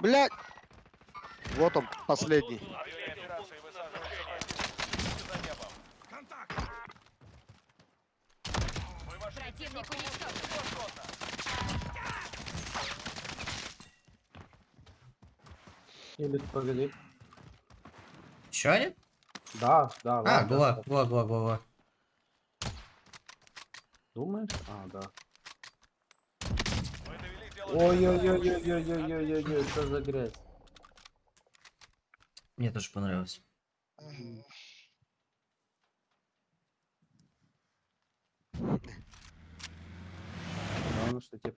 Блядь! Вот он, последний. Противник. Или погоди. Еще один? Да, да, А, го, го, го, го. Думаешь? А, да. Ой-ой-ой-ой-ой-ой-ой-ой, что за грязь? Мне тоже понравилось. Главное, что тебе